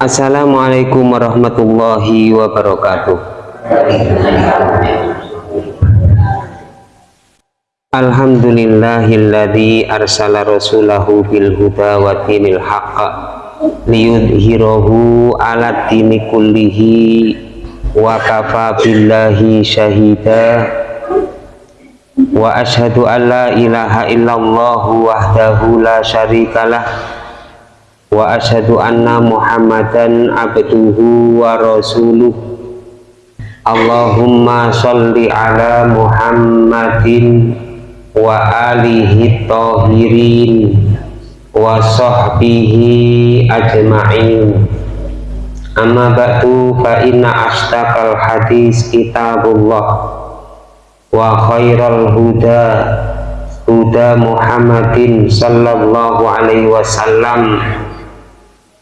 Assalamualaikum warahmatullahi wabarakatuh. Alhamdulillahilladzi arsala rasulahu bil huda wa dinil haqq liyudhhirahu ala dini kullihi wa kafa billahi syahida wa ashhadu an la ilaha illallah wahdahu la syarikalah wa ashhadu anna muhammadan abduhu wa rasuluh. Allahumma sholli ala muhammadin wa alihi tahirin wa sahbihi ajma'in. Amma ba'du fa inna ashtaqal hadis kitabullah wa khairal huda huda muhammadin sallallahu alaihi wasallam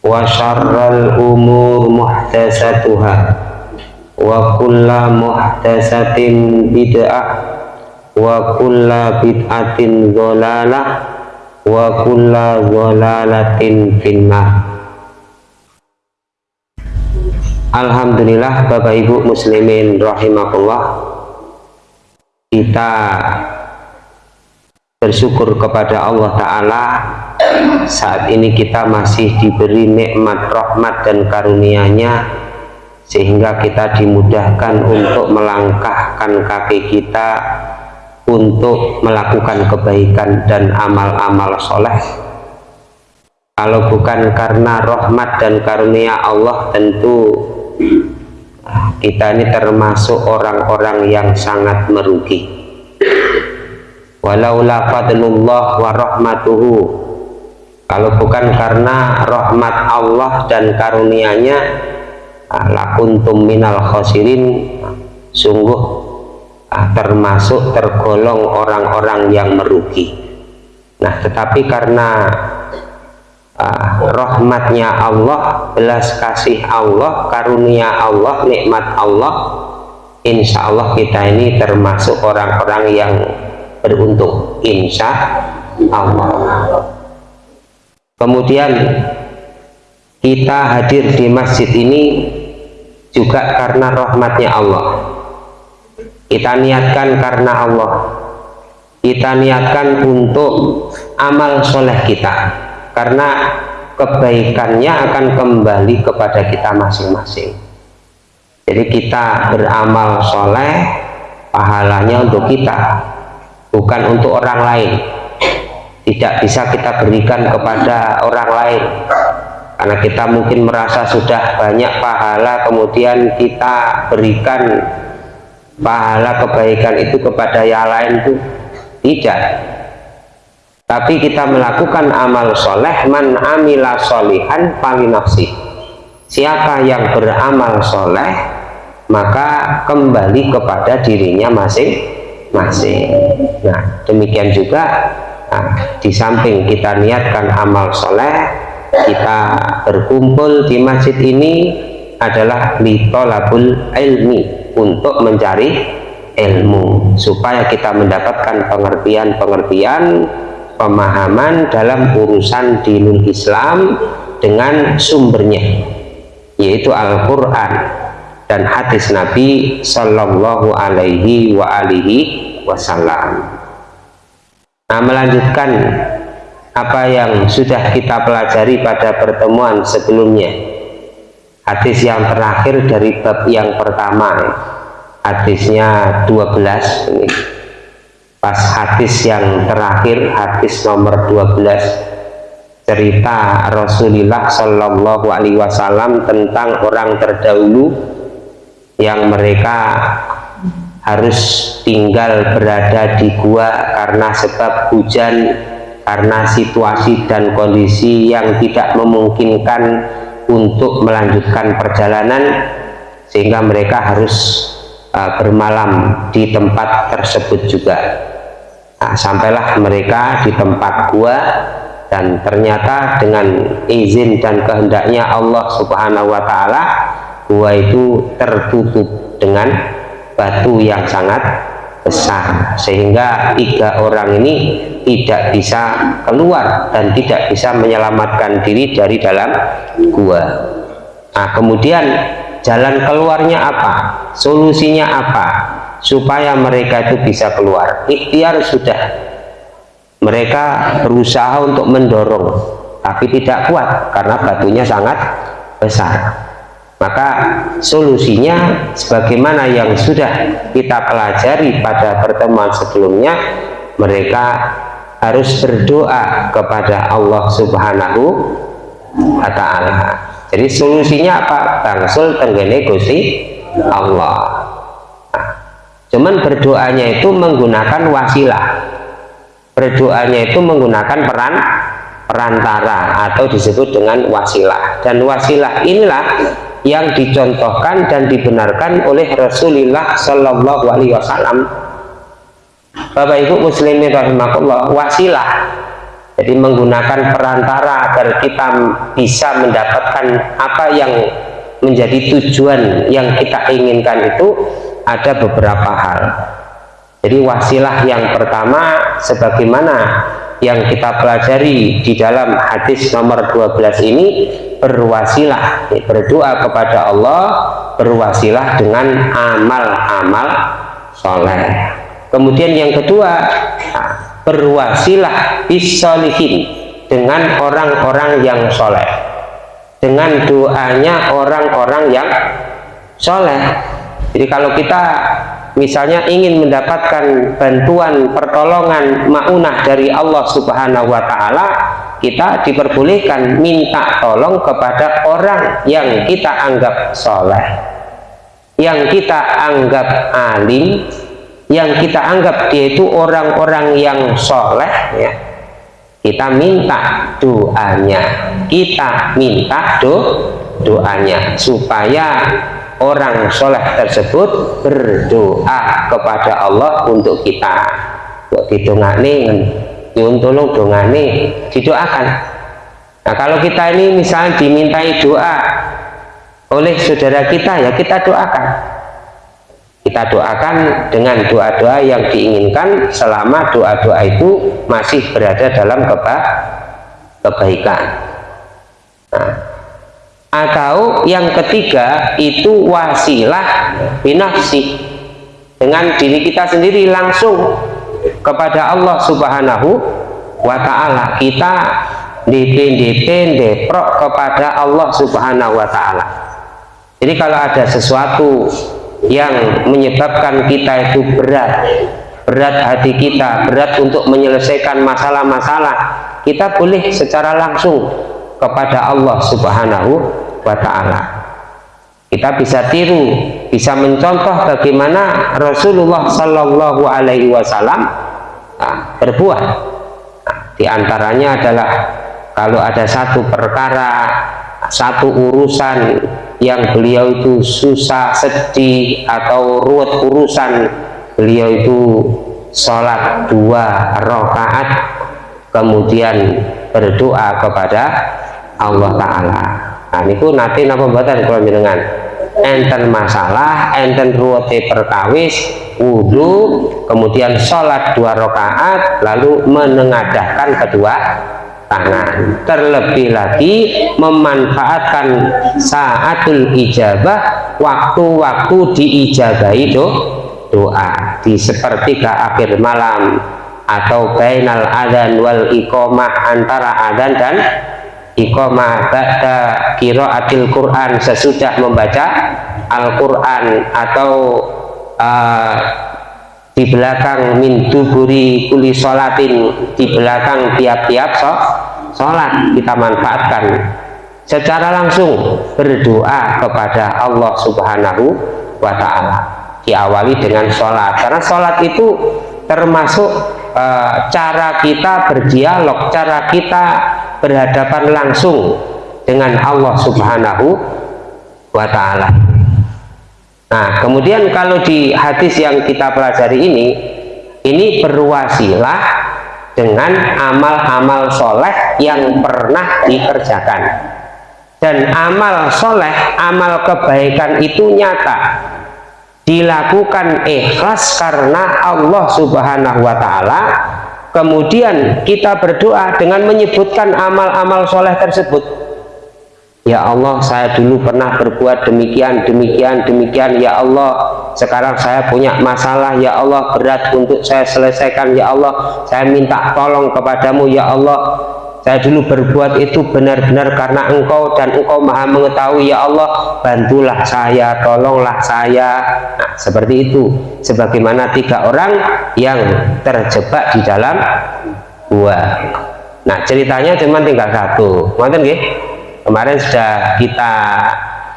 wa syarral umur muhtasatuha wa kulla muhtasatin bid'ah wa kulla bid'atin dholalah wa kulla dholalatin finnah Alhamdulillah Bapak Ibu muslimin rahimakumullah kita bersyukur kepada Allah Ta'ala saat ini kita masih diberi nikmat rahmat dan karunia-Nya sehingga kita dimudahkan untuk melangkahkan kaki kita untuk melakukan kebaikan dan amal-amal soleh. Kalau bukan karena rahmat dan karunia Allah tentu kita ini termasuk orang-orang yang sangat merugi. Walaula fadlullah wa rahmatuhu. Kalau bukan karena rahmat Allah dan karunia-Nya lakuntum minal khosirin sungguh ah, termasuk tergolong orang-orang yang merugi. Nah tetapi karena ah, rahmatnya Allah belas kasih Allah karunia Allah nikmat Allah insya Allah kita ini termasuk orang-orang yang beruntung insya Allah kemudian kita hadir di masjid ini juga karena rahmatnya Allah. Kita niatkan karena Allah. Kita niatkan untuk amal soleh kita karena kebaikannya akan kembali kepada kita masing-masing. Jadi kita beramal soleh pahalanya untuk kita bukan untuk orang lain. Tidak bisa kita berikan kepada orang lain. Karena kita mungkin merasa sudah banyak pahala kemudian kita berikan pahala kebaikan itu kepada yang lain itu. Tidak tapi kita melakukan amal soleh man amila solihan nafsi. Siapa yang beramal soleh maka kembali kepada dirinya masing-masing. Nah demikian juga nah, di samping kita niatkan amal soleh kita berkumpul di masjid ini adalah litolabul ilmi untuk mencari ilmu supaya kita mendapatkan pengertian-pengertian pemahaman dalam urusan dinul Islam dengan sumbernya yaitu Al-Quran dan hadis Nabi Sallallahu Alaihi wa alihi Wasallam. Nah melanjutkan apa yang sudah kita pelajari pada pertemuan sebelumnya. Hadis yang terakhir dari bab yang pertama hadisnya 12 ini pas hadis yang terakhir hadis nomor 12 cerita Rasulullah Shallallahu Alaihi Wasallam tentang orang terdahulu yang mereka harus tinggal berada di gua karena sebab hujan karena situasi dan kondisi yang tidak memungkinkan untuk melanjutkan perjalanan sehingga mereka harus uh, bermalam di tempat tersebut juga. Nah, sampailah mereka di tempat gua dan ternyata dengan izin dan kehendaknya Allah subhanahu wa ta'ala gua itu tertutup dengan batu yang sangat besar sehingga tiga orang ini tidak bisa keluar dan tidak bisa menyelamatkan diri dari dalam gua. Nah kemudian jalan keluarnya apa? Solusinya apa? Supaya mereka itu bisa keluar. Ikhtiar sudah. Mereka berusaha untuk mendorong tapi tidak kuat karena batunya sangat besar. Maka solusinya sebagaimana yang sudah kita pelajari pada pertemuan sebelumnya mereka harus berdoa kepada Allah subhanahu wa ta'ala jadi solusinya apa? bangsul tenggene gusti Allah nah, cuman berdoanya itu menggunakan wasilah berdoanya itu menggunakan peran perantara atau disebut dengan wasilah dan wasilah inilah yang dicontohkan dan dibenarkan oleh Rasulullah Shallallahu Alaihi Wasallam. Bapak Ibu Muslimin rahimahullah wasilah jadi menggunakan perantara agar kita bisa mendapatkan apa yang menjadi tujuan yang kita inginkan itu ada beberapa hal. Jadi wasilah yang pertama sebagaimana yang kita pelajari di dalam hadis nomor 12 ini berwasilah berdoa kepada Allah berwasilah dengan amal-amal soleh. Kemudian yang kedua berwasilah bisolihin dengan orang-orang yang soleh. Dengan doanya orang-orang yang soleh. Jadi kalau kita misalnya ingin mendapatkan bantuan pertolongan maunah dari Allah subhanahu wa ta'ala kita diperbolehkan minta tolong kepada orang yang kita anggap soleh yang kita anggap alim yang kita anggap dia itu orang-orang yang soleh ya kita minta doanya. Kita minta do doanya supaya orang soleh tersebut berdoa kepada Allah untuk kita. Buat didongani tolong dongane didoakan. Nah kalau kita ini misalnya dimintai doa oleh saudara kita ya kita doakan kita doakan dengan doa-doa yang diinginkan selama doa-doa itu masih berada dalam keba kebaikan. Nah atau yang ketiga itu wasilah binafsi. Dengan diri kita sendiri langsung kepada Allah subhanahu wa ta'ala. Kita dipin deprok kepada Allah subhanahu wa ta'ala. Jadi kalau ada sesuatu yang menyebabkan kita itu berat. Berat hati kita berat untuk menyelesaikan masalah-masalah. Kita boleh secara langsung kepada Allah subhanahu wa ta'ala. Kita bisa tiru bisa mencontoh bagaimana Rasulullah Shallallahu Alaihi Wasallam nah, berbuat. Nah, di antaranya adalah kalau ada satu perkara satu urusan yang beliau itu susah sedih atau ruwet urusan beliau itu sholat dua rakaat kemudian berdoa kepada Allah Ta'ala. Nah ini nanti napa buatan kalau dengan enten masalah enten ruwete perkawis wudhu kemudian sholat dua rakaat lalu menengadahkan kedua tangan. Terlebih lagi memanfaatkan saatul ijabah waktu-waktu diijabahi do, doa. Di sepertiga akhir malam atau bainal adan wal iqomah antara adan dan iqamah. Ba'da qiraatil Quran sesudah membaca Al-Quran atau uh, di belakang min duburi kuli sholatin di belakang tiap-tiap sholat kita manfaatkan. Secara langsung berdoa kepada Allah subhanahu wa ta'ala. Diawali dengan sholat karena sholat itu termasuk e, cara kita berdialog cara kita berhadapan langsung dengan Allah subhanahu wa ta'ala nah kemudian kalau di hadis yang kita pelajari ini ini berwasilah dengan amal-amal soleh yang pernah dikerjakan. Dan amal soleh amal kebaikan itu nyata. Dilakukan ikhlas karena Allah subhanahu wa ta'ala. Kemudian kita berdoa dengan menyebutkan amal-amal soleh tersebut Ya Allah saya dulu pernah berbuat demikian demikian demikian. Ya Allah sekarang saya punya masalah. Ya Allah berat untuk saya selesaikan. Ya Allah saya minta tolong kepadamu. Ya Allah saya dulu berbuat itu benar-benar karena engkau dan engkau maha mengetahui. Ya Allah bantulah saya tolonglah saya. Nah seperti itu. Sebagaimana tiga orang yang terjebak di dalam gua. Nah ceritanya cuma tinggal satu. Ngerti nggih kemarin sudah kita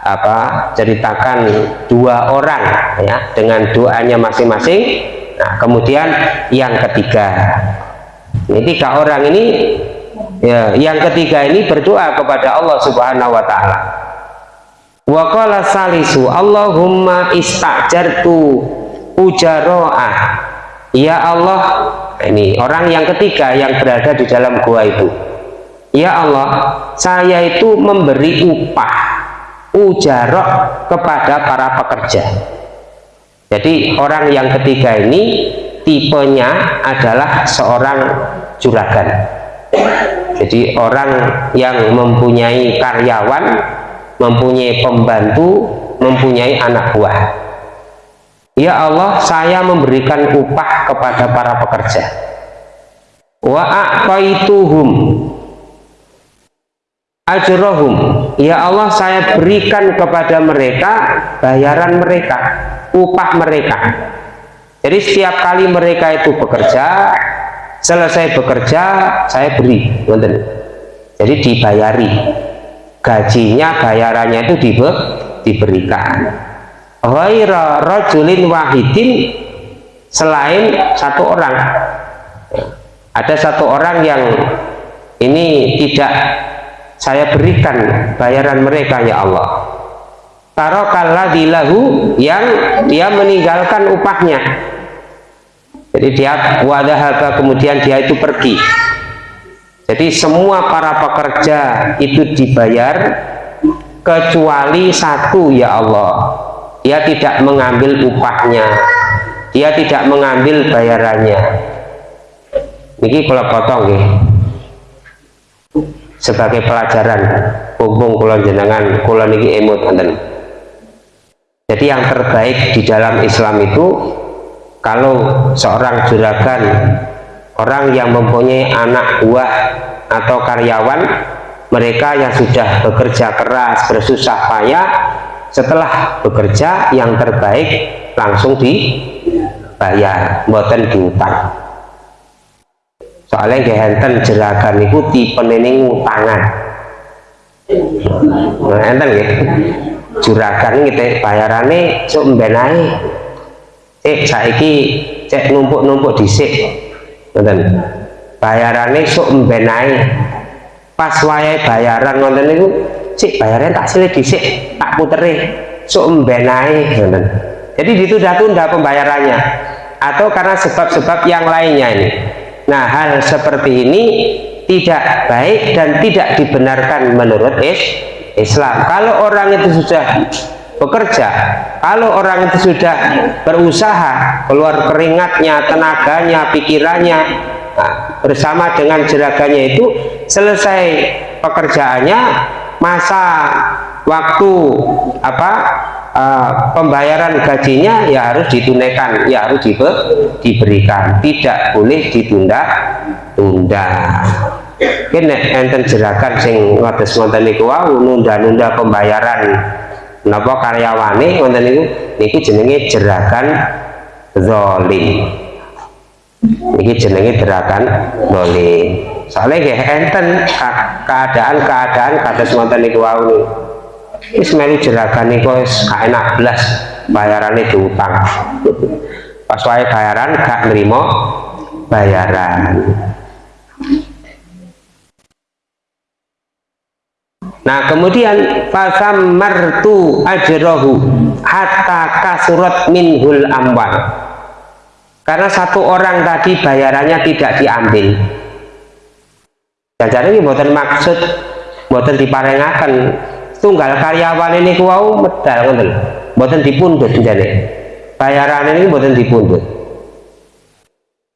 apa ceritakan dua orang ya dengan doanya masing-masing. Nah kemudian yang ketiga. Ini tiga orang ini ya yang ketiga ini berdoa kepada Allah subhanahu wa ta'ala. Waqala salisu Allahumma istajartu ujaro'ah ya Allah ini orang yang ketiga yang berada di dalam gua itu Ya Allah saya itu memberi upah ujarok kepada para pekerja. Jadi orang yang ketiga ini tipenya adalah seorang juragan. Jadi orang yang mempunyai karyawan mempunyai pembantu mempunyai anak buah. Ya Allah saya memberikan upah kepada para pekerja. Wa a'taituhum ajrohum. Ya Allah saya berikan kepada mereka bayaran mereka upah mereka. Jadi setiap kali mereka itu bekerja selesai bekerja saya beri jadi dibayari. Gajinya bayarannya itu dibe, diberikan. Ghaira rajulin wahidin selain satu orang. Ada satu orang yang ini tidak saya berikan bayaran mereka ya Allah. Tarokalladillahu yang dia meninggalkan upahnya. Jadi dia wadahaba kemudian dia itu pergi. Jadi semua para pekerja itu dibayar kecuali satu ya Allah. Dia tidak mengambil upahnya. Dia tidak mengambil bayarannya. Ini kalau potong ya sebagai pelajaran hubung kulon jenengan kulon ini emut enten jadi yang terbaik di dalam Islam itu kalau seorang juragan orang yang mempunyai anak buah atau karyawan mereka yang sudah bekerja keras bersusah payah setelah bekerja yang terbaik langsung dibayar buatan diutang soalnya gehenten jeragan itu tipe ini ngutangan. Nah enten ya juragan gitu bayarannya sok mbenai eh saiki cek numpuk-numpuk disik nonton bayarannya sok mbenai pas wayai bayaran nonton itu cik bayarannya tak silih disik tak puteri sok mbenai nonton jadi ditunda-tunda pembayarannya. Atau karena sebab-sebab yang lainnya ini Nah hal seperti ini tidak baik dan tidak dibenarkan menurut Islam. Kalau orang itu sudah bekerja, kalau orang itu sudah berusaha, keluar keringatnya, tenaganya, pikirannya, nah, bersama dengan jeraganya itu selesai pekerjaannya, masa waktu apa uh, pembayaran gajinya ya harus ditunaikan ya harus dibe diberikan. Tidak boleh ditunda-tunda. Ini enten jerakan sing ngotes ngoten niku wau nunda-nunda pembayaran. Napa karyawane ngoten niku? Niku jenenge jerakan zalim iki jenenge jerakan zalim soalnya nggih enten keadaan-keadaan kados ngoten niku wau wis melu jeragan niku wis gak enak belas bayarannya diutang pas wae bayaran gak nerima bayaran. Nah kemudian pasam martu ajrohu hatta kasurat minhul amwal. Karena satu orang tadi bayarannya tidak diambil. Jadi ini buatan maksud buatan diparengakan tunggal karyawan ini kuau medal ngoten mboten dipundhut jane bayaran ini mboten dipundhut.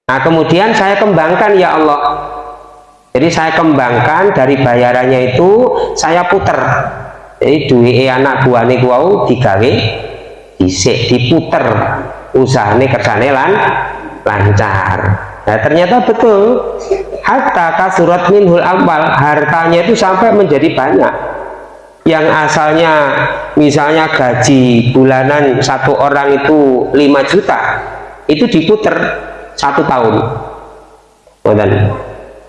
Nah kemudian saya kembangkan ya Allah. Jadi saya kembangkan dari bayarannya itu saya puter. Jadi duit anak buahnya kuau digawe disik diputer. Usahanya kersane lan lancar. Nah ternyata betul. Hatta kasurat minhul amal hartanya itu sampai menjadi banyak yang asalnya misalnya gaji bulanan satu orang itu 5 juta itu diputer satu tahun. Ngoten.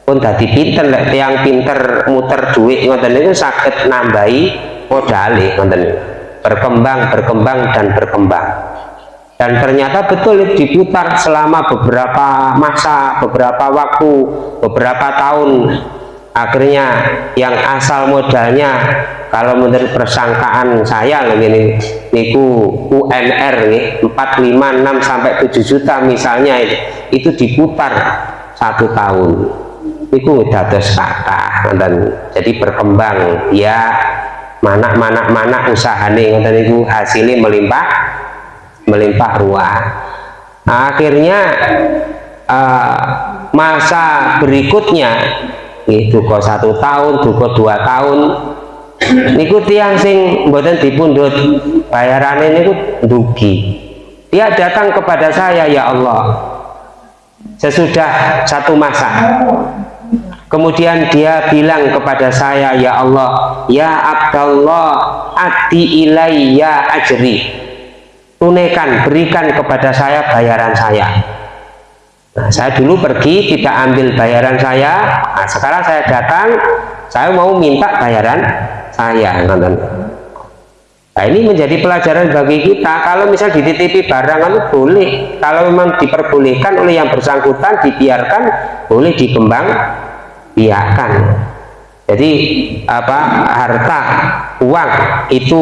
Pun dadi pinter tiang pinter muter duit ngoten. Itu sakit nambahi modali ngoten. Berkembang berkembang dan berkembang. Dan ternyata betul diputar selama beberapa masa beberapa waktu beberapa tahun akhirnya yang asal modalnya kalau menurut persangkaan saya ini niku UMR nih 4, 5, 6 sampai 7 juta misalnya itu, itu diputar satu tahun. Niku dados kata dan jadi berkembang. Ya mana mana mana usahane ngoten niku hasilnya melimpah melimpah ruah. Akhirnya uh, masa berikutnya itu kok satu tahun duko dua tahun. Niku tiang sing mboten dipundhut bayarane niku dugi. Dia datang kepada saya ya Allah sesudah satu masa. Kemudian dia bilang kepada saya ya Allah ya Abdullah ati ilayya ajri. Tunaikan berikan kepada saya bayaran saya Nah, saya dulu pergi tidak ambil bayaran saya. Nah, sekarang saya datang, saya mau minta bayaran saya. Nah, ini menjadi pelajaran bagi kita. Kalau misal dititipi barang itu boleh. Kalau memang diperbolehkan oleh yang bersangkutan, dibiarkan, boleh dikembang biarkan. Jadi apa harta uang itu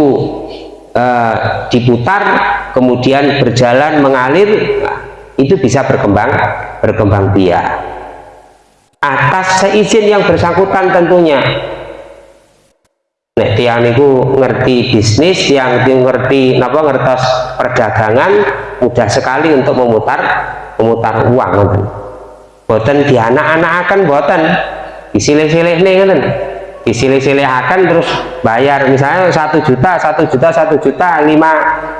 eh, diputar, kemudian berjalan mengalir. Itu bisa berkembang berkembang biak. Atas seizin yang bersangkutan tentunya. Nek tiang niku ngerti bisnis, tiang itu ngerti napa ngertos perdagangan mudah sekali untuk memutar memutar uang boten di anak-anak akan boten. Disilih-silih nih disilih-silih akan terus bayar. Misalnya satu juta satu juta satu juta lima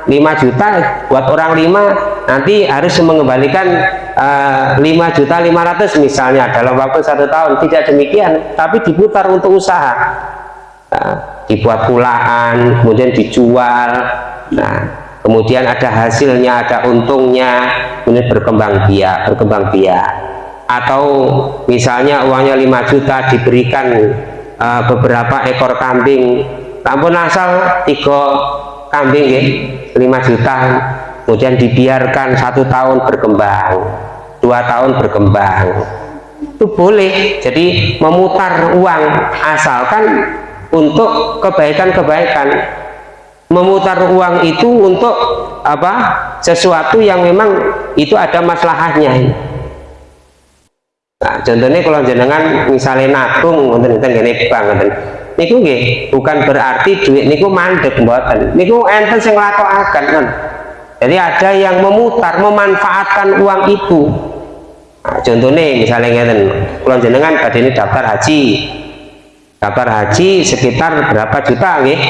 lima juta buat orang lima nanti harus mengembalikan uh, juta lima ratus misalnya dalam waktu satu tahun. Tidak demikian tapi diputar untuk usaha. Uh, dibuat pulaan kemudian dijual. Nah kemudian ada hasilnya ada untungnya kemudian berkembang biak berkembang biak. Atau misalnya uangnya 5 juta diberikan uh, beberapa ekor kambing. Ampun asal tiga kambing ya 5 juta. Kemudian dibiarkan satu tahun berkembang dua tahun berkembang. Itu boleh jadi memutar uang asalkan untuk kebaikan-kebaikan. Memutar uang itu untuk apa? Sesuatu yang memang itu ada masalahnya Nah, contohnya kalau jenengan misalnya nabung ngoten ngoten ngene bank ngoten. Niku nggih bukan berarti duit niku mandek mboten. Niku enten sing nglakokaken kan. Jadi ada yang memutar, memanfaatkan uang itu. Nah, contohnya misalnya ngeten, kalau jenengan pada ini daftar haji. Daftar haji sekitar berapa juta nggih?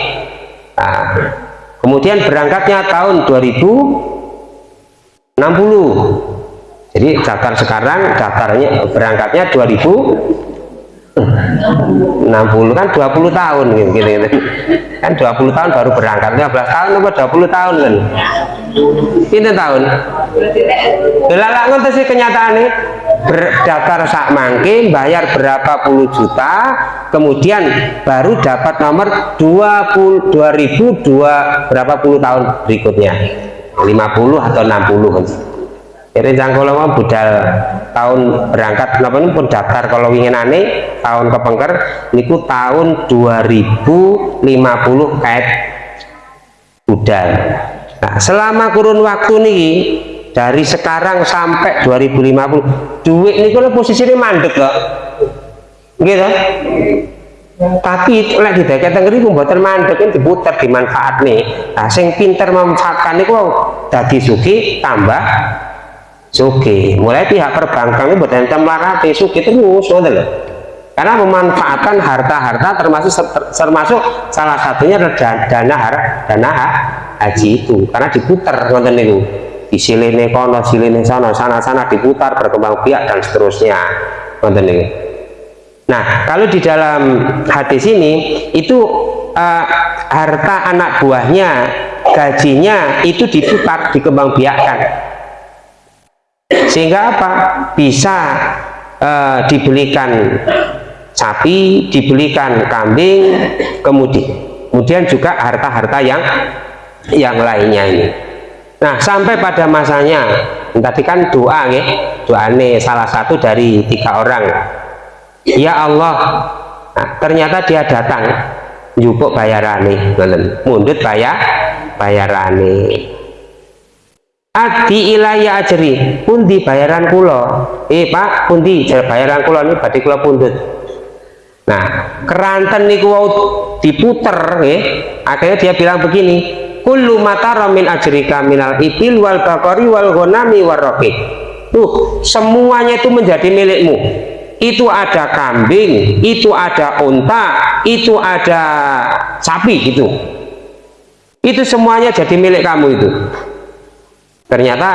Nah, kemudian berangkatnya tahun 2060 jadi daftar sekarang daftarnya berangkatnya 2060 kan 20 tahun gitu, gitu, gitu. kan 20 tahun baru berangkat 15 tahun atau 20 tahun kan? Ini tahun? Lalak ngontes sih kenyataannya berdaftar sak mangke bayar berapa puluh juta kemudian baru dapat nomor 20 2002 berapa puluh tahun berikutnya? 50 atau 60 kan jadi jangkau mau budal tahun berangkat kenapa ini pun daftar kalau ingin aneh tahun kepengker niku tahun 2050 kayak budal. Nah selama kurun waktu nih dari sekarang sampai 2050 duit ini kalau posisinya mandek loh gitu tapi oleh di dekat tengeri pembuatan mandek ini diputar dimanfaat nih nah sing pinter memanfaatkan kok dadi suki tambah suki mulai pihak perbankan ini buat ente melarati suki terus loh karena memanfaatkan harta-harta termasuk termasuk salah satunya adalah dana dana haji itu. Karena diputar nonton itu di silene kono silene sana sana sana diputar berkembang biak dan seterusnya. Nonton itu nah kalau di dalam hadis ini itu uh, harta anak buahnya gajinya itu diputar dikembang biakkan sehingga apa? Bisa uh, dibelikan sapi dibelikan kambing kemudian kemudian juga harta-harta yang yang lainnya ini. Nah sampai pada masanya tadi kan doa nih doa ini salah satu dari tiga orang. Ya Allah nah, ternyata dia datang jupuk bayarane mundut bayar bayarane Adi ilaya ajri pundi bayaran kulo eh pak pundi bayaran kulo ini badi kulo pundut Nah, keranten niku wau diputer nggih. Akhirnya dia bilang begini, kullu matara min ajrika minal ibil wal bakari wal ghanami warraqi. Tuh, semuanya itu menjadi milikmu. Itu ada kambing, itu ada unta, itu ada sapi gitu. Itu semuanya jadi milik kamu itu. Ternyata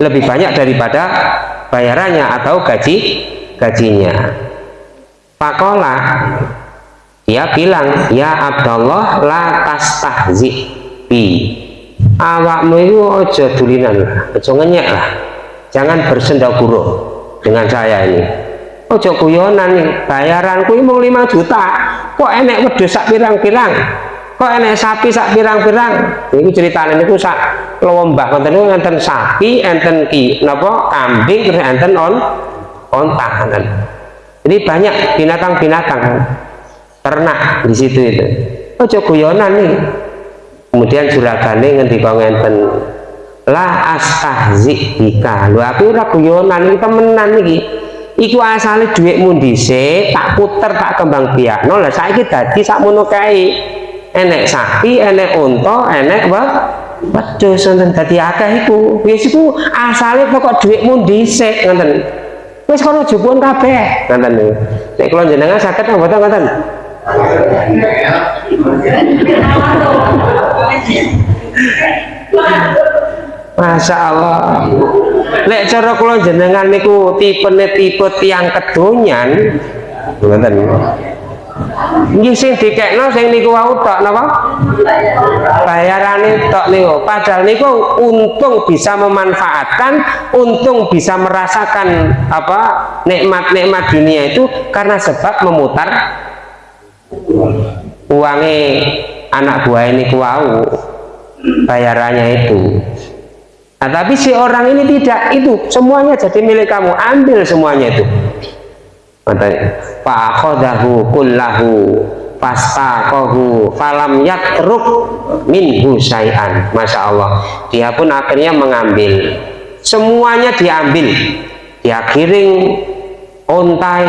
lebih banyak daripada bayarannya atau gaji gajinya. Pakola dia bilang ya Abdullah la tastahzi bi. Awakmu itu ojo dulinan lah ojo ngenyek lah. Jangan bersenda guru dengan saya ini. Ojo nih bayaranku ini mau 5 juta. Kok enek wedus sak pirang-pirang kok enek sapi sak pirang-pirang? Ini ceritanya ini sak lombah konten itu enten sapi enten ki napa kambing terus enten on on tahanan jadi banyak binatang-binatang ternak di situ itu. Oh guyonan nih kemudian juragane ngendika ngenten? La astahzi bika. Lho aku ora guyonan iki temenan iki. Iku asale dhuwitmu dhisik tak puter tak kembang biakno. Lah saiki dadi sakmono kae enek sapi enek unta enek apa wedhus wonten dadi akeh iku. Wis iku asale pokok dhuwitmu dhisik ngoten. Wis kono jupun kabeh. Ngoten niku. Nek kula jenengan saged apa mboten ngoten? Masya Allah Lek cara kula jenengan niku tipe tipe tiang kedonyan ngoten Nggih sing dikekno sing niku wau tok napa? Bayarane tok niku. Padahal niku untung bisa memanfaatkan, untung bisa merasakan apa nikmat-nikmat dunia itu karena sebab memutar uangnya anak buah ini wau bayarannya itu. Nah, tapi si orang ini tidak itu semuanya jadi milik kamu ambil semuanya itu fa'akhodahu kullahu fastaqahu falam yatruk minhu syai'an. Masya Allah. Dia pun akhirnya mengambil. Semuanya diambil. Dia kiring ontai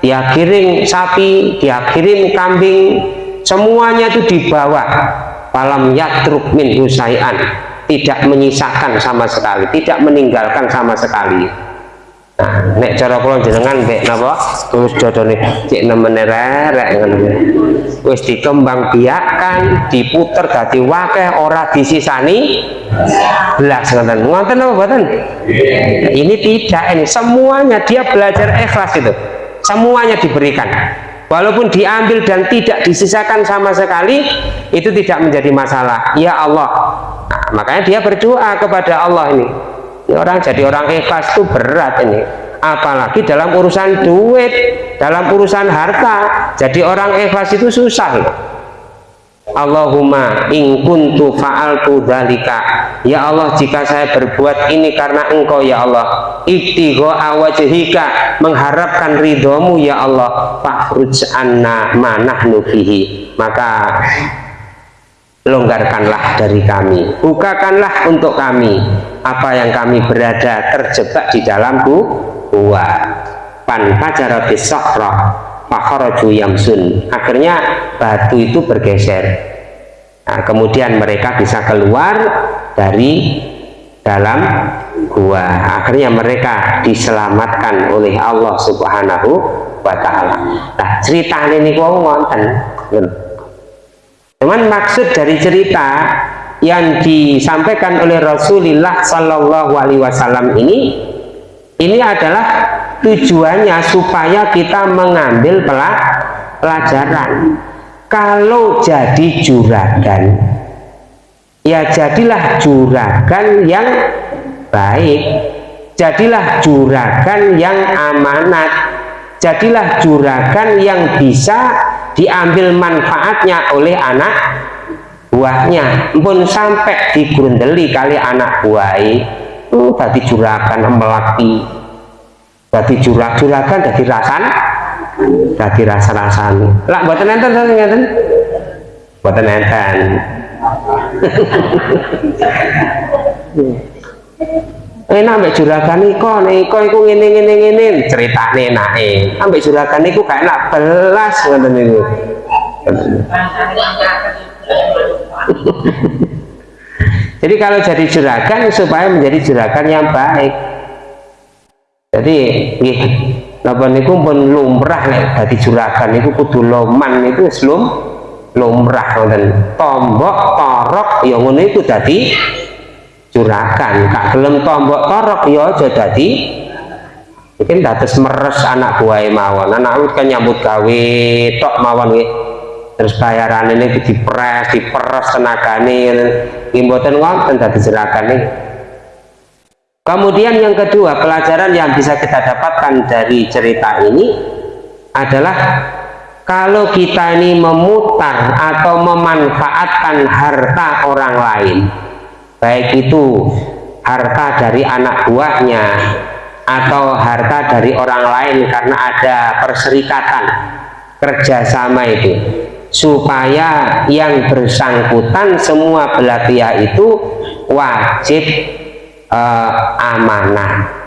dia kiring sapi dia kiring kambing. Semuanya itu dibawa. Falam yatruk minhu syai'an. Tidak menyisakan sama sekali tidak meninggalkan sama sekali Nah, nek cara kula jenengan mbek napa? Terus dodone cek nemene rerek ngono wis dikembang biakan diputer dadi wakeh ora disisani. Belas ngoten ngoten apa mboten ini tidak ini semuanya dia belajar ikhlas itu. Semuanya diberikan. Walaupun diambil dan tidak disisakan sama sekali itu tidak menjadi masalah. Ya Allah. Nah, makanya dia berdoa kepada Allah ini ini orang jadi orang ikhlas itu berat ini. Apalagi dalam urusan duit dalam urusan harta jadi orang ikhlas itu susah. Loh Allahumma in kuntu fa'altu dalika ya Allah jika saya berbuat ini karena engkau ya Allah ibtigho awajhika mengharapkan ridhomu ya Allah fahruj anna manah nubihi maka longgarkanlah dari kami bukakanlah untuk kami apa yang kami berada terjebak di dalam gua. Pan pacara bisokroh pakoroju yamsun. Akhirnya batu itu bergeser. Nah, kemudian mereka bisa keluar dari dalam gua. Akhirnya mereka diselamatkan oleh Allah subhanahu wa ta'ala. Nah cerita ini kau ngonten cuman maksud dari cerita yang disampaikan oleh Rasulullah Sallallahu Alaihi Wasallam ini ini adalah tujuannya supaya kita mengambil pelajaran. Kalau jadi juragan ya jadilah juragan yang baik jadilah juragan yang amanat jadilah juragan yang bisa diambil manfaatnya oleh anak buahnya. Pun sampai digrundeli kali anak buahi uh, tadi juragan melati. Tadi jurag juragan jadi rasan. Tadi rasa-rasan lah buatan enten enten buatan enten. Enak ambek juragan iko iko iku ngene ngene ngene. Ceritane enake. Ambek juragan iku gak enak belas ngoten niku jadi kalau jadi juragan supaya menjadi juragan yang baik. Jadi nggih napa niku pun lumrah nek dadi juragan niku kudu loman niku selum lumrah ngoten. Tombok torok ya ngono iku dadi juragan. Kak gelem tombok torok ya aja dadi mungkin dados meres anak buah mawon. Anak kan nyambut gawe tok mawon nggih terus bayaran ini dipres diperes tenagane ngimboten ngonten dadi juragan nih kemudian yang kedua pelajaran yang bisa kita dapatkan dari cerita ini adalah kalau kita ini memutar atau memanfaatkan harta orang lain baik itu harta dari anak buahnya atau harta dari orang lain karena ada perserikatan kerjasama itu supaya yang bersangkutan semua belah pihak itu wajib eh, amanah.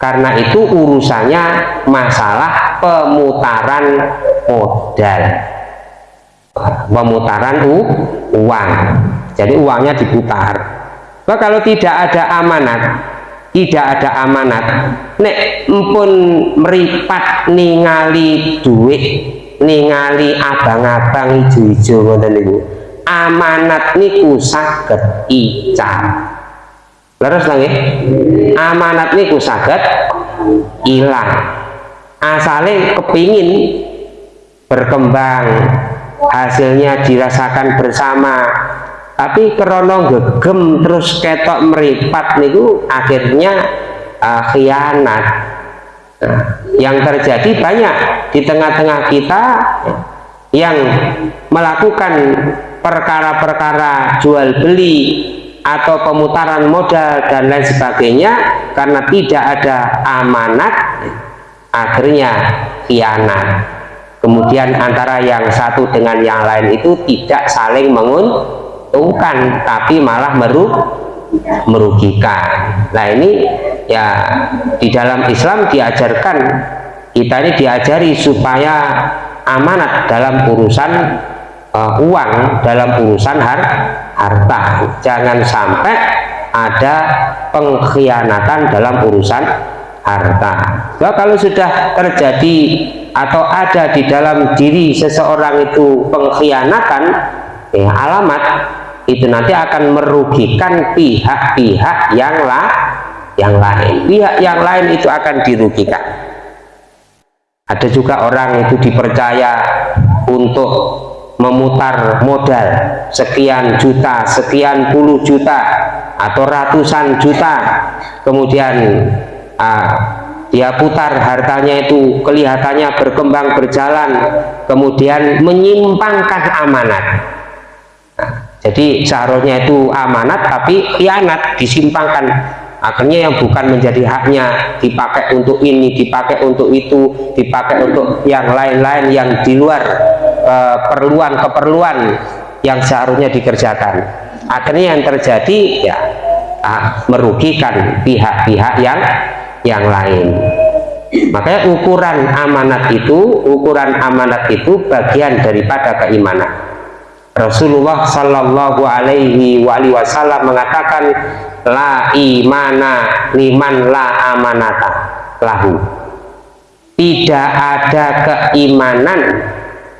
Karena itu urusannya masalah pemutaran modal. Pemutaran uang. Jadi uangnya diputar. Nah, kalau tidak ada amanat tidak ada amanat nek pun meripat ningali duit ningali abang-abang hijau-hijau ngoten niku. Amanat niku saged ical. Leres lagi amanat niku saged hilang asalnya kepingin berkembang hasilnya dirasakan bersama. Tapi kerono gegem terus ketok meripat niku akhirnya uh, khianat nah, yang terjadi banyak di tengah-tengah kita yang melakukan perkara-perkara jual beli atau pemutaran modal dan lain sebagainya karena tidak ada amanat akhirnya khianat. Kemudian antara yang satu dengan yang lain itu tidak saling menguntungkan tapi malah meru merugikan. Nah ini ya di dalam Islam diajarkan kita ini diajari supaya amanat dalam urusan uh, uang dalam urusan har harta. Jangan sampai ada pengkhianatan dalam urusan harta. Nah, kalau sudah terjadi atau ada di dalam diri seseorang itu pengkhianatan ya alamat itu nanti akan merugikan pihak-pihak yang lah yang lain. Pihak yang lain itu akan dirugikan. Ada juga orang itu dipercaya untuk memutar modal sekian juta, sekian puluh juta atau ratusan juta. Kemudian uh, dia putar hartanya itu kelihatannya berkembang berjalan kemudian menyimpangkan amanat jadi seharusnya itu amanat tapi khianat disimpangkan. Akhirnya yang bukan menjadi haknya dipakai untuk ini dipakai untuk itu dipakai untuk yang lain-lain yang di luar keperluan-keperluan uh, yang seharusnya dikerjakan. Akhirnya yang terjadi ya uh, merugikan pihak-pihak yang yang lain. Makanya ukuran amanat itu ukuran amanat itu bagian daripada keimanan Rasulullah Shallallahu Alaihi Wasallam mengatakan la imana liman la amanata. Lahu. Tidak ada keimanan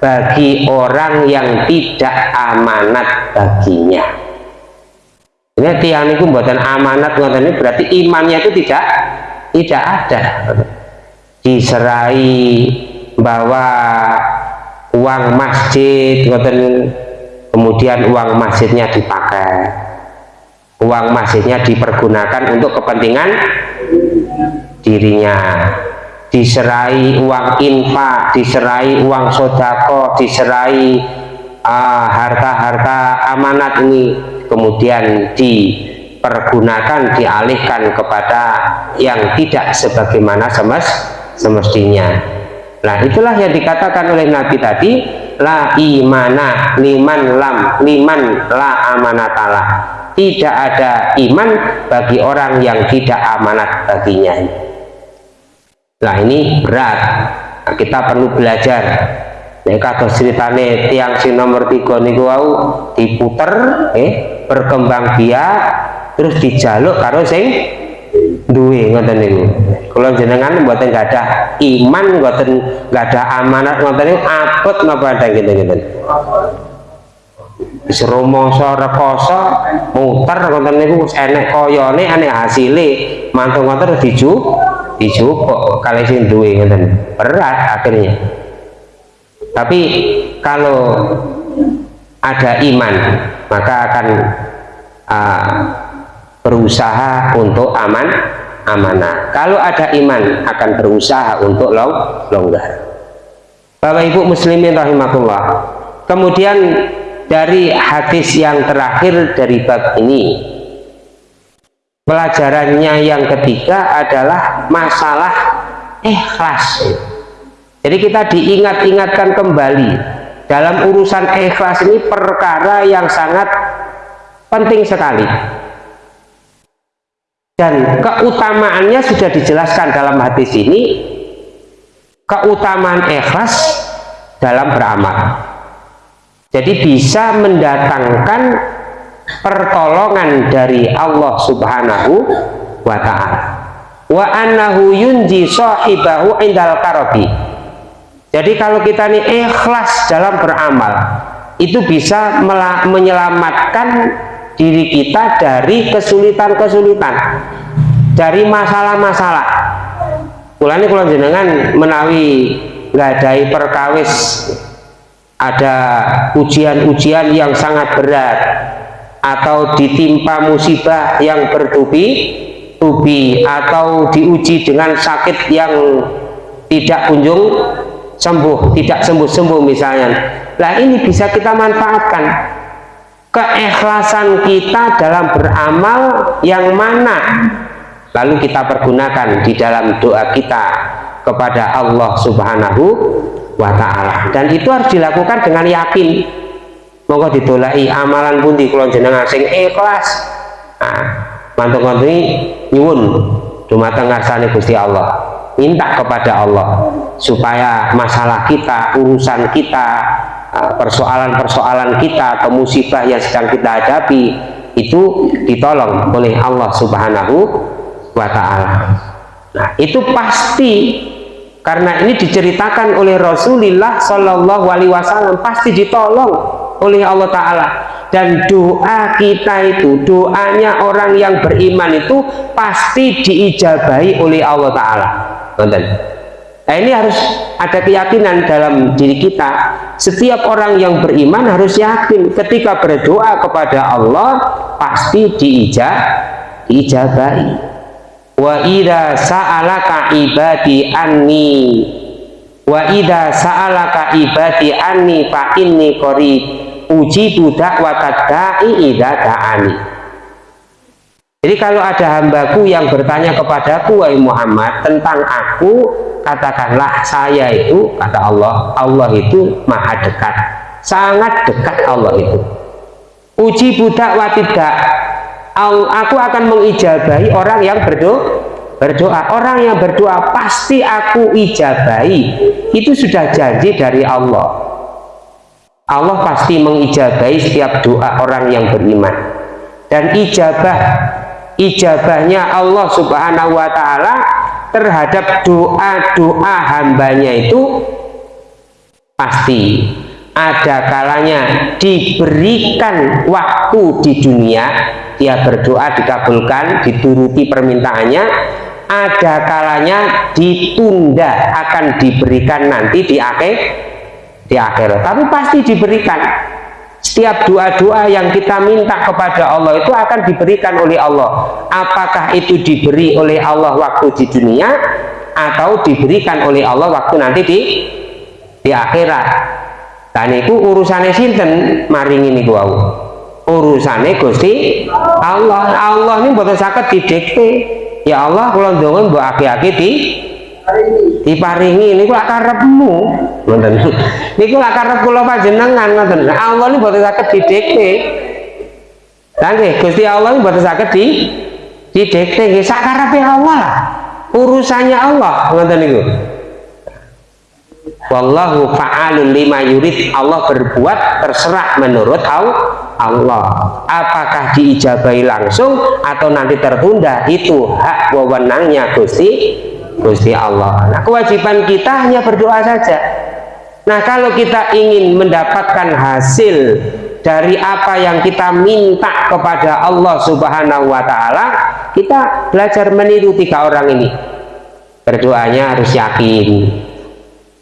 bagi orang yang tidak amanat baginya. Ini tiang itu buatan amanat ini berarti imannya itu tidak tidak ada. Diserai bahwa uang masjid kemudian uang masjidnya dipakai uang masjidnya dipergunakan untuk kepentingan dirinya diserai uang infak, diserai uang sodako, diserai ah, harta-harta uh, amanat ini kemudian dipergunakan, dialihkan kepada yang tidak sebagaimana semes semestinya. Nah itulah yang dikatakan oleh Nabi tadi la imana liman lam liman la amanatalah tidak ada iman bagi orang yang tidak amanat baginya Nah ini berat. Nah, kita perlu belajar. Nek kata ceritane tiang si nomor tiga niku wau diputer, eh berkembang biak, terus dijaluk karo sing duwe ngoten niku. Kalau jenengan mboten ada iman, mboten ada amanat ngoten niku apet napa ada gitu-gitu. Wis rumangsa rekoso muter ngoten niku enek koyone enek hasile mantu ngoten diju dijupuk kali sing duwe ngeten berat akhirnya tapi kalau ada iman maka akan uh, berusaha untuk aman amanah. Kalau ada iman akan berusaha untuk long longgar. Bapak Ibu muslimin rahimakumullah. Kemudian dari hadis yang terakhir dari bab ini pelajarannya yang ketiga adalah masalah ikhlas. Jadi kita diingat-ingatkan kembali dalam urusan ikhlas ini perkara yang sangat penting sekali dan keutamaannya sudah dijelaskan dalam hadis ini keutamaan ikhlas dalam beramal. Jadi bisa mendatangkan pertolongan dari Allah subhanahu wa ta'ala. Wa annahu yunji sahibahu indal karabi. Jadi kalau kita ini ikhlas dalam beramal itu bisa menyelamatkan diri kita dari kesulitan-kesulitan dari masalah-masalah ini kalau jenengan menawi ngadai perkawis ada ujian-ujian yang sangat berat atau ditimpa musibah yang bertubi-tubi atau diuji dengan sakit yang tidak kunjung sembuh, tidak sembuh-sembuh misalnya. Nah ini bisa kita manfaatkan keikhlasan kita dalam beramal yang mana? Lalu kita pergunakan di dalam doa kita kepada Allah Subhanahu wa taala. Dan itu harus dilakukan dengan yakin. Monggo ditolaki amalan pundi kula jenengan sing ikhlas. Nah mantuk ngoten nyuwun dumateng ngarsane Gusti Allah. Minta kepada Allah supaya masalah kita urusan kita persoalan-persoalan kita atau musibah yang sedang kita hadapi itu ditolong oleh Allah subhanahu wa ta'ala. Nah itu pasti karena ini diceritakan oleh Rasulullah Shallallahu Alaihi Wasallam pasti ditolong oleh Allah Ta'ala. Dan doa kita itu doanya orang yang beriman itu pasti diijabahi oleh Allah Ta'ala nah ini harus ada keyakinan dalam diri kita. Setiap orang yang beriman harus yakin ketika berdoa kepada Allah pasti diijab diijabahi wa idha sa'alaka ibadi anni wa idha sa'alaka ibadi anni fa inni qarib uji budak watadai ida da'ani jadi kalau ada hambaku yang bertanya kepadaku wahai Muhammad tentang aku katakanlah saya itu kata Allah Allah itu maha dekat sangat dekat Allah itu. Uji budak watidak aku akan mengijabahi orang yang berdoa berdoa. Orang yang berdoa pasti aku ijabahi. Itu sudah janji dari Allah. Allah pasti mengijabahi setiap doa orang yang beriman. Dan ijabah ijabahnya Allah subhanahu wa ta'ala terhadap doa-doa hambanya itu pasti. Ada kalanya diberikan waktu di dunia dia berdoa dikabulkan dituruti permintaannya. Ada kalanya ditunda akan diberikan nanti di akhir di akhir. Tapi pasti diberikan setiap doa-doa yang kita minta kepada Allah itu akan diberikan oleh Allah. Apakah itu diberi oleh Allah waktu di dunia atau diberikan oleh Allah waktu nanti di di akhirat? Dan itu urusannya sinten? Maring ini gua urusannya Gusti Allah. Allah ini buatan sakit didikte ya Allah kalau dongon buat aki-aki di diparingi. Ini kula karepmu? Ngoten. Niku lak karep kula panjenengan ngoten. Allah ini buatan sakit didikte. Nggih Gusti Allah ini buatan sakit di didikte. Nggih sak karepe Allah urusannya Allah ngoten niku. Wallahu fa'alun lima yurid. Allah berbuat terserah menurut Allah. Apakah diijabai langsung atau nanti tertunda itu hak wewenangnya Gusti Gusti Allah. Nah kewajiban kita hanya berdoa saja. Nah kalau kita ingin mendapatkan hasil dari apa yang kita minta kepada Allah subhanahu wa ta'ala kita belajar meniru tiga orang ini. Berdoanya harus yakin.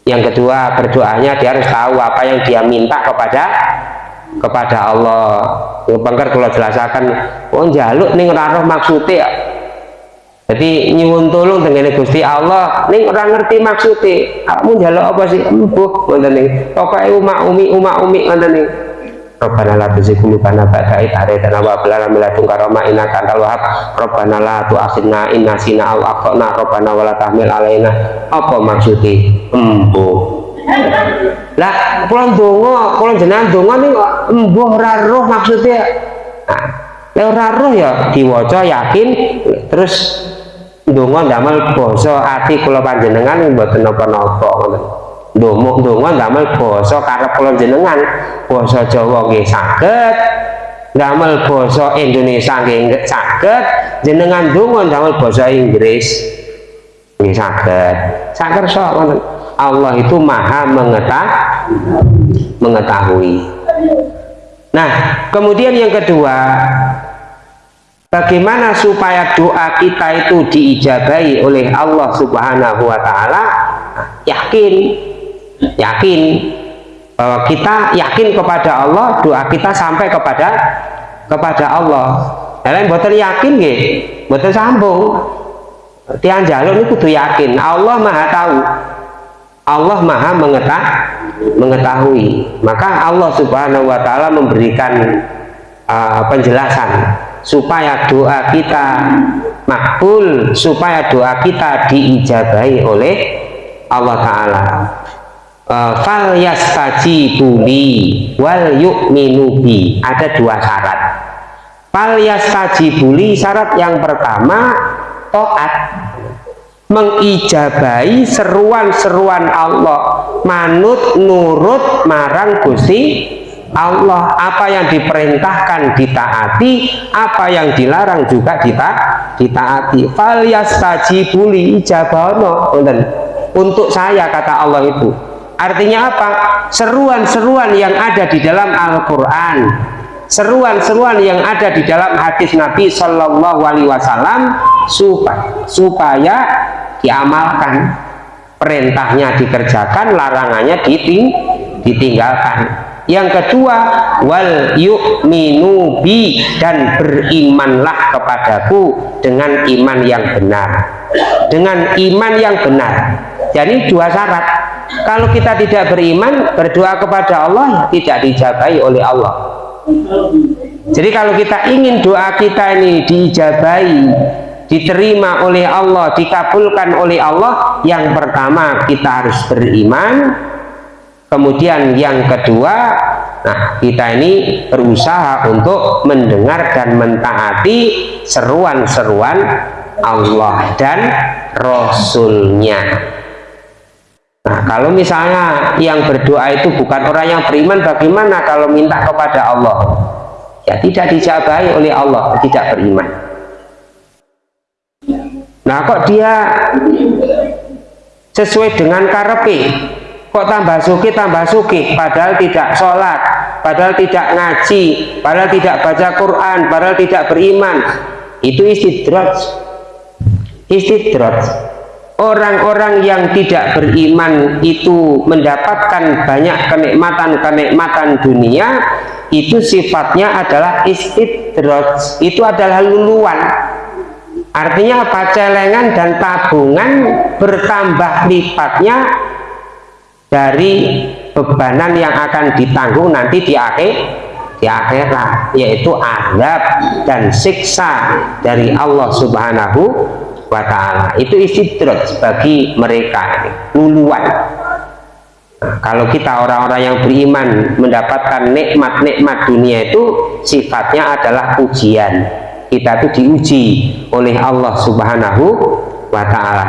Yang kedua berdoanya dia harus tahu apa yang dia minta kepada kepada Allah. Bangkar kalau jelaskan oh jaluk nih roh maksudnya jadi nyuwun tolong dengan Gusti Allah. Nih orang ngerti maksudnya kamu jaluk apa sih? Embuh ngoten nih pokoknya umak umi umak umi ngoten nih Rabbana la tuzigh qulubana ba'da idh hadaytana wa hab lana min ladunka rahmah innaka antal wahhab. Rabbana la tu'akhidna in nasina aw akhtana. Rabbana wa tahmil alaina. Apa maksudnya embuh lah kula ndonga kula jenengan ndonga ning embuh ora roh maksudnya nah ora roh ya diwaca yakin terus ndonga ndamel basa ati kula panjenengan mboten napa-napa ngoten ndonga ndonga ndamel basa karep kula jenengan basa Jawa nggih saged. Damel basa Indonesia nggih saged. Jenengan donga damel basa Inggris nggih saged. Sakersa wonten Allah itu maha mengetahui mengetahui. Nah kemudian yang kedua bagaimana supaya doa kita itu diijabahi oleh Allah subhanahu wa ta'ala? Yakin. Yakin bahwa kita yakin kepada Allah doa kita sampai kepada kepada Allah. Kalian betul yakin gak betul sambung. Tiang jalur ini kudu yakin Allah maha tahu. Allah maha mengetah, mengetahui. Maka Allah subhanahu wa ta'ala memberikan uh, penjelasan supaya doa kita makbul supaya doa kita diijabahi oleh Allah Ta'ala. Uh, fal yastajibu li wal yu'minu bi. Ada dua syarat. Fal yastajibu li syarat yang pertama taat. Mengijabai seruan-seruan Allah manut nurut marang Gusti Allah. Apa yang diperintahkan ditaati apa yang dilarang juga dita ditaati. Fal yastajibu li ijabono untuk saya kata Allah itu. Artinya apa? Seruan-seruan yang ada di dalam Al-Quran. Seruan-seruan yang ada di dalam hadis Nabi Shallallahu Alaihi Wasallam supaya, diamalkan. Perintahnya dikerjakan larangannya diting, ditinggalkan yang kedua wal yu'minu bi dan berimanlah kepadaku dengan iman yang benar. Dengan iman yang benar. Jadi dua syarat. Kalau kita tidak beriman berdoa kepada Allah tidak dijabai oleh Allah. Jadi kalau kita ingin doa kita ini dijabai diterima oleh Allah dikabulkan oleh Allah yang pertama kita harus beriman kemudian yang kedua nah kita ini berusaha untuk mendengar dan mentaati seruan-seruan Allah dan Rasulnya Nah, kalau misalnya yang berdoa itu bukan orang yang beriman, bagaimana kalau minta kepada Allah? Ya tidak dijabai oleh Allah, tidak beriman. nah kok dia sesuai dengan karepi kok tambah suki tambah suki padahal tidak sholat padahal tidak ngaji padahal tidak baca Quran padahal tidak beriman. Itu istidraj istidraj orang-orang yang tidak beriman itu mendapatkan banyak kenikmatan-kenikmatan dunia itu sifatnya adalah istidraj itu adalah luluan. Artinya apa? Celengan dan tabungan bertambah lipatnya dari bebanan yang akan ditanggung nanti di akhir di akhirat yaitu azab dan siksa dari Allah Subhanahu wa taala. Itu istidrat bagi mereka luluan nah, kalau kita orang-orang yang beriman mendapatkan nikmat-nikmat dunia itu sifatnya adalah ujian kita itu diuji oleh Allah Subhanahu wa taala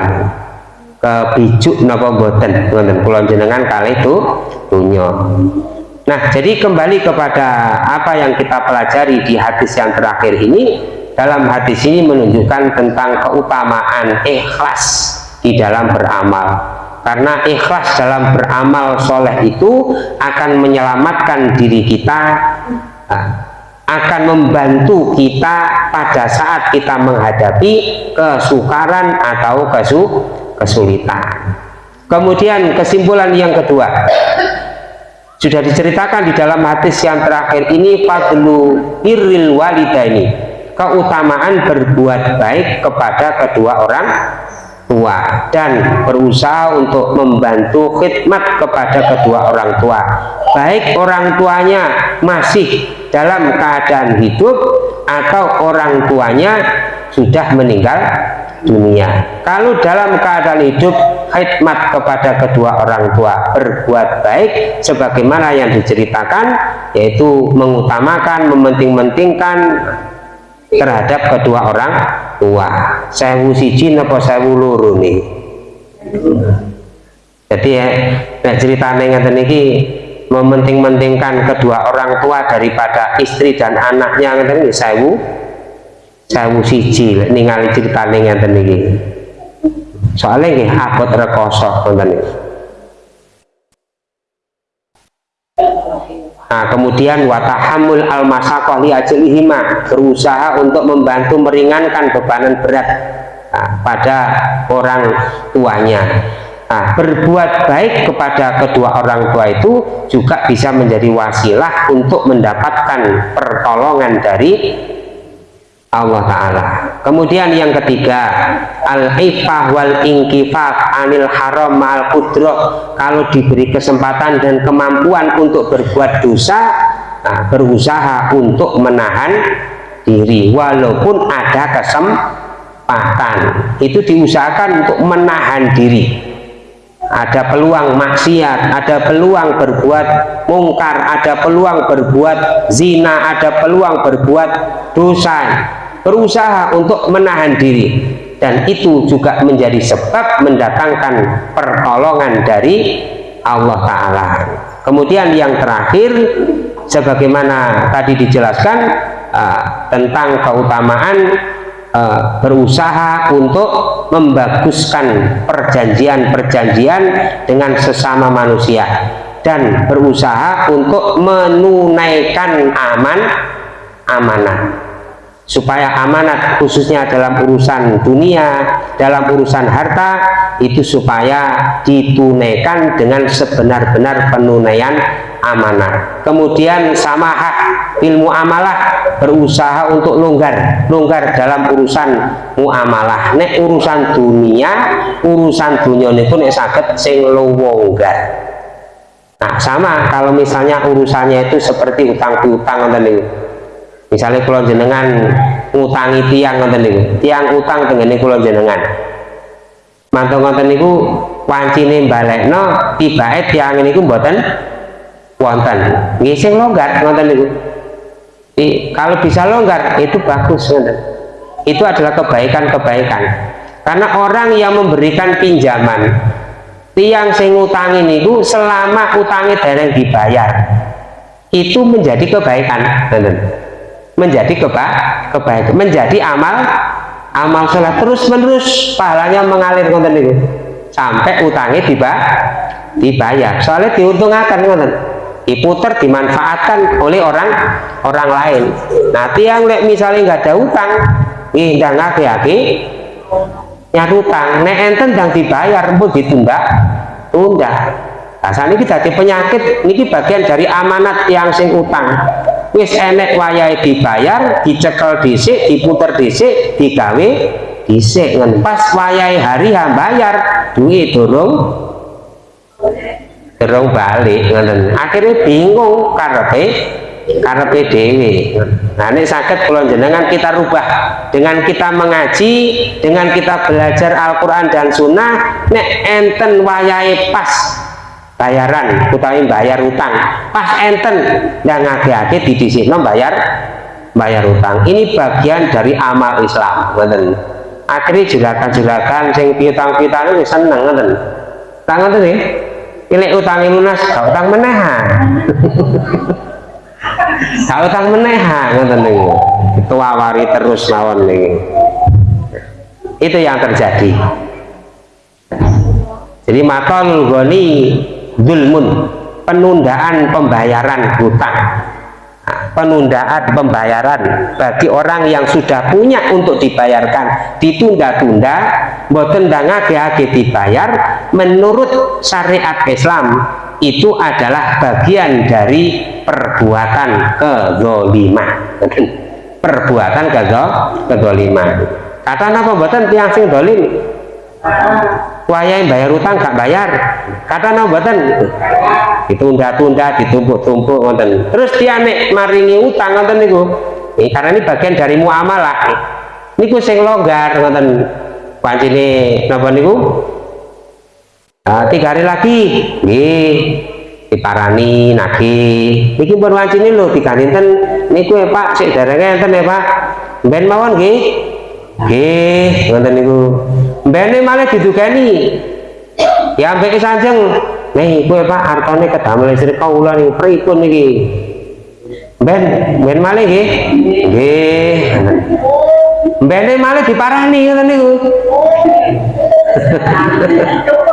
kebijuk napa boten ngoten kula jenengan kali itu dunya nah jadi kembali kepada apa yang kita pelajari di hadis yang terakhir ini dalam hadis ini menunjukkan tentang keutamaan ikhlas di dalam beramal. Karena ikhlas dalam beramal soleh itu akan menyelamatkan diri kita akan membantu kita pada saat kita menghadapi kesukaran atau kesu kesulitan. Kemudian kesimpulan yang kedua. Sudah diceritakan di dalam hadis yang terakhir ini fadlu iril walidaini. Keutamaan berbuat baik kepada kedua orang tua dan berusaha untuk membantu khidmat kepada kedua orang tua. Baik orang tuanya masih dalam keadaan hidup atau orang tuanya sudah meninggal dunia. Kalau dalam keadaan hidup khidmat kepada kedua orang tua berbuat baik sebagaimana yang diceritakan yaitu mengutamakan mementing-mentingkan terhadap kedua orang tua. Sewu siji apa sewu loro nih jadi ya nah ceritanya ngeten niki mementing-mentingkan kedua orang tua daripada istri dan anaknya niki sewu sewu siji ningali ceritane ngeten iki soalnya nggih abot rekoso Nah, kemudian watahamul al masakoh li berusaha untuk membantu meringankan bebanan berat nah, pada orang tuanya. Nah, berbuat baik kepada kedua orang tua itu juga bisa menjadi wasilah untuk mendapatkan pertolongan dari Allah Ta'ala. Kemudian yang ketiga al-ifah wal inkifaf anil haram al kudroh kalau diberi kesempatan dan kemampuan untuk berbuat dosa nah, berusaha untuk menahan diri walaupun ada kesempatan. Itu diusahakan untuk menahan diri. Ada peluang maksiat ada peluang berbuat mungkar ada peluang berbuat zina ada peluang berbuat dosa berusaha untuk menahan diri. Dan itu juga menjadi sebab mendatangkan pertolongan dari Allah Ta'ala. Kemudian yang terakhir sebagaimana tadi dijelaskan uh, tentang keutamaan uh, berusaha untuk membaguskan perjanjian-perjanjian dengan sesama manusia dan berusaha untuk menunaikan aman amanah supaya amanat khususnya dalam urusan dunia dalam urusan harta itu supaya ditunaikan dengan sebenar-benar penunaian amanah. Kemudian sama hak ilmu amalah berusaha untuk longgar longgar dalam urusan muamalah. Nek urusan dunia urusan dunia ini pun sakit sing longgar nah sama kalau misalnya urusannya itu seperti utang piutang misalnya kalau jenengan ngutangi tiang ngoten niku. Tiang utang tengene kula jenengan mantu ngoten niku wancine balekno tibake tiang niku mboten wonten. Nggih sing longgar ngoten niku. Kalau bisa longgar itu bagus ngoten. Itu adalah kebaikan-kebaikan. Karena orang yang memberikan pinjaman tiang sing utangi niku selama utangnya dereng dibayar itu menjadi kebaikan ngoten menjadi keba kebaikan menjadi amal amal sholat terus menerus pahalanya mengalir konten itu sampai utangnya tiba dibayar. Soalnya diuntungkan konten diputer dimanfaatkan oleh orang orang lain. Nanti yang misalnya nggak ada utang ini nggak ngaki-ngaki nyari utang. Nek enten yang dibayar pun ditunda tunda. Nah saat ini jadi penyakit. Ini bagian dari amanat yang sing utang wis enek wayai dibayar dicekel disik diputer disik digawe disik pas wayai hari yang bayar duit dorong dorong balik akhirnya bingung karena karena PDW nah ini sakit kalau jenengan kita rubah. Dengan kita mengaji dengan kita belajar Al-Quran dan Sunnah nek enten wayai pas bayaran utawi bayar utang pas enten yang ngake-ngake di di sini bayar bayar utang ini bagian dari amal Islam betul akhirnya juragan-juragan sing piutang-piutang itu seneng betul tangan tuh nih ini utang lunas utang menehan Kalau utang meneha ngoten niku. Itu awari terus mawon nih. Itu yang terjadi. Jadi makal goni dulmun penundaan pembayaran hutang. Nah, penundaan pembayaran bagi orang yang sudah punya untuk dibayarkan. Ditunda-tunda boten dangage dibayar menurut syariat Islam itu adalah bagian dari perbuatan kezoliman. Perbuatan kezoliman. Kata apa buatan tiang sing dolim wayai bayar utang gak bayar. Kata apa buatan ditunda-tunda ditumpuk-tumpuk terus dia nek maringi utang ngoten niku. Ini karena ini bagian dari muamalah. Niku sing longgar ngoten pancine napa niku? Nah, tiga hari lagi, nih diparani nagi. Niki pun wancine lho tiga dinten niku ya Pak, sik derenge enten ya Pak. Ben mawon nggih. Nggih, ngoten niku. Mbene malah didugani. Ya ambek sanjeng. Nih, kowe Pak artane kedamel istri kaula niku pripun niki? Ben, ben malih nggih. Nggih. Mbene malah diparani ngoten niku.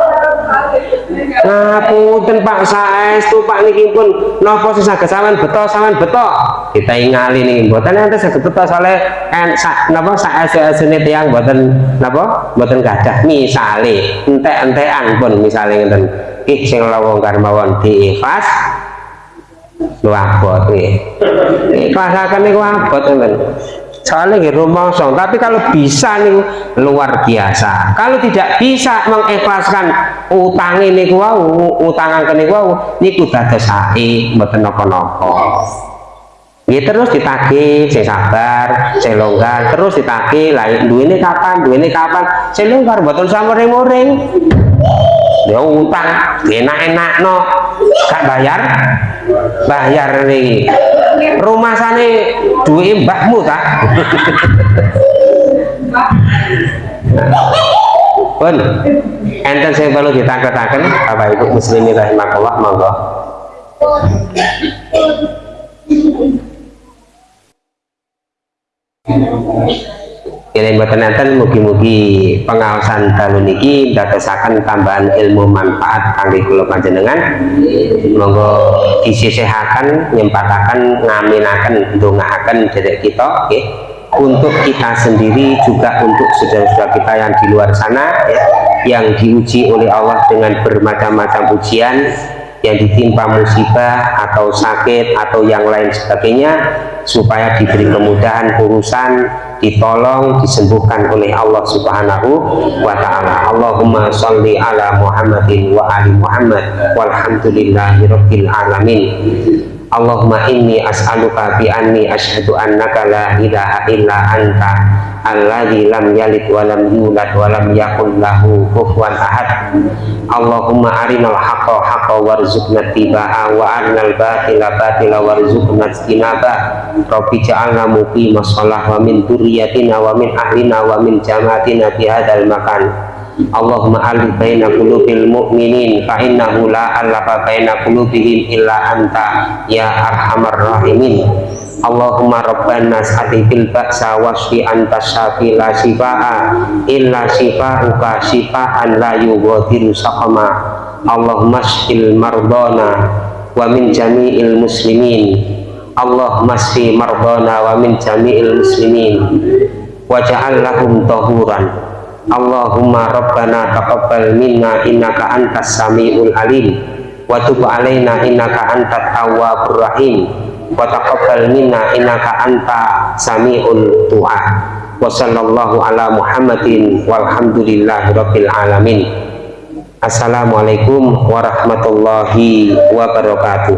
ngapunten Pak saestu Pak niki pun napa saged sampean beto sampean beto? Kita ingali nih mboten enten saged beto soalé en sak napa saestu-estune tiyang mboten napa mboten gadah. Misale entek-entekan pun misale ngenten iki sing lawangkar mawon diikhlas lu abot nggih ikhlasaken niku abot enten soalnya rumosong tapi kalau bisa nih luar biasa. Kalau tidak bisa mengikhlaskan utang ini wau utang ini wau niku dados sae mboten napa-napa. Ya terus ditagih, saya sabar, saya longgar, terus ditagih, lain duit ini kapan, duit ini kapan, saya longgar, betul sama ring-ring. Ya utang, enak-enak no, gak bayar, bayar nih rumah sana duit mbahmu tak pun enten saya perlu ditangkap-tangkap Bapak Ibu muslimin rahimahullah monggo Kira mboten mugi-mugi pengawasan dalu niki dadosaken tambahan ilmu manfaat kangge kula panjenengan. Monggo disisihaken, nyempataken, ngaminaken, ndongaaken derek kita nggih. Untuk kita sendiri juga untuk saudara-saudara kita yang di luar sana ya, yang diuji oleh Allah dengan bermacam-macam ujian yang ditimpa musibah atau sakit atau yang lain sebagainya supaya diberi kemudahan urusan ditolong disembuhkan oleh Allah subhanahu wa ta'ala. Allahumma salli ala Muhammadin wa ali Muhammad. Walhamdulillahi rabbil alamin Allahumma inni as'aluka bi anni ashadu annaka la ilaha illa anta alladzi lam yalid wa lam yulad wa lam yakul lahu kufuwan ahad. Allahumma arinal haqqa haqqa warzuqna tiba'a wa arinal batila batila warzuqna istinaba Rabbi ja'alna muqima shalah wa min durriyatina wa min ahlina wa min jamaatina fi hadzal makan Allahumma alif baina qulubil mu'minin fa innahu la alafa baina qulubihim illa anta ya arhamar rahimin. Allahumma rabbana sa'adil ba'sa wasfi anta syafi la shifa'a illa shifa'uka shifa'an la yughadiru saqama. Allahumma shfil mardana wa min jami'il muslimin. Allahumma shfi mardana wa min jami'il muslimin. Waja'al lahum tahuran Allahumma rabbana taqabbal minna innaka antas samiul alim. Wa tub alaina innaka antat tawwabur rahim. Wa taqabbal minna innaka anta samiul du'a. Wa sallallahu ala muhammadin walhamdulillahi rabbil alamin. Assalamualaikum warahmatullahi wabarakatuh